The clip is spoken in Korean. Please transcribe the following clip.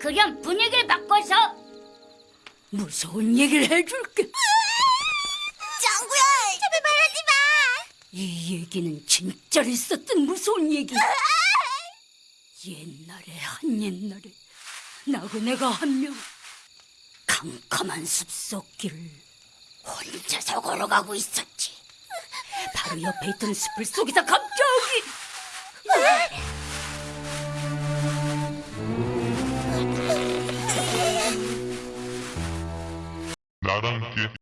그냥 분위기를 바꿔서 무서운 얘기를 해줄게. 짱구야, 제발 말하지 마. 이 얘기는 진짜로 있었던 무서운 얘기. 옛날에 한 옛날에 나그네가 한 명 캄캄한 숲속길을 혼자서 걸어가고 있었지. 바로 옆에 있던 숲을 속에서 갑자기 آدم کے